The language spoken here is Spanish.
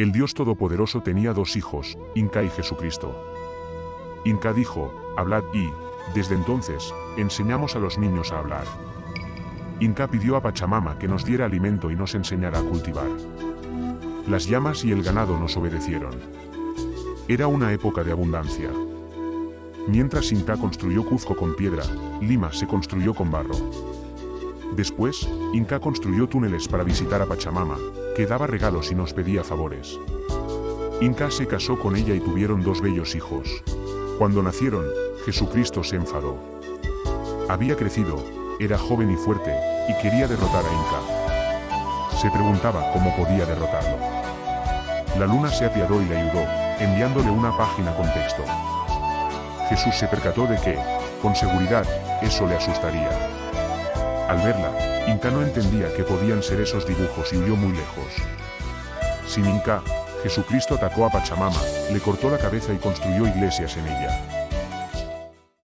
El Dios Todopoderoso tenía dos hijos, Inca y Jesucristo. Inca dijo, hablad y, desde entonces, enseñamos a los niños a hablar. Inca pidió a Pachamama que nos diera alimento y nos enseñara a cultivar. Las llamas y el ganado nos obedecieron. Era una época de abundancia. Mientras Inca construyó Cuzco con piedra, Lima se construyó con barro. Después, Inca construyó túneles para visitar a Pachamama, que daba regalos y nos pedía favores. Inca se casó con ella y tuvieron dos bellos hijos. Cuando nacieron, Jesucristo se enfadó. Había crecido, era joven y fuerte, y quería derrotar a Inca. Se preguntaba cómo podía derrotarlo. La luna se apiadó y le ayudó, enviándole una página con texto. Jesús se percató de que, con seguridad, eso le asustaría. Al verla, Inca no entendía qué podían ser esos dibujos y huyó muy lejos. Sin Inca, Jesucristo atacó a Pachamama, le cortó la cabeza y construyó iglesias en ella.